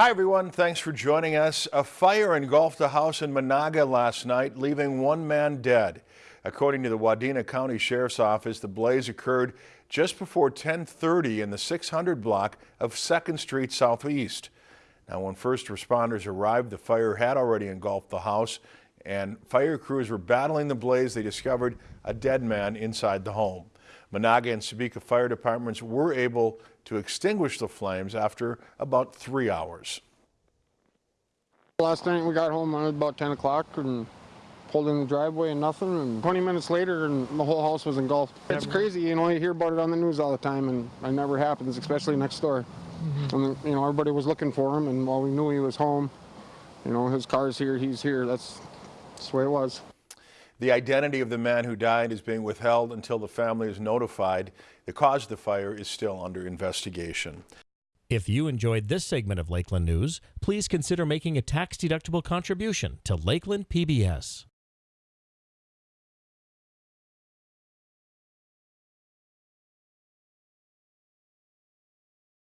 Hi, everyone. Thanks for joining us. A fire engulfed a house in Menahga last night, leaving one man dead. According to the Wadena County Sheriff's Office, the blaze occurred just before 1030 in the 600 block of 2nd Street Southeast. Now, when first responders arrived, the fire had already engulfed the house and fire crews were battling the blaze. They discovered a dead man inside the home. Menahga and Sebeka fire departments were able to extinguish the flames after about three hours. Last night we got home at about 10 o'clock and pulled in the driveway and nothing and 20 minutes later and the whole house was engulfed. It's crazy, you know, you hear about it on the news all the time and it never happens, especially next door. Mm-hmm. And, you know, everybody was looking for him and while we knew he was home, you know, his car's here, he's here, that's, that's the way it was. The identity of the man who died is being withheld until the family is notified. The cause of the fire is still under investigation. If you enjoyed this segment of Lakeland News, please consider making a tax-deductible contribution to Lakeland PBS.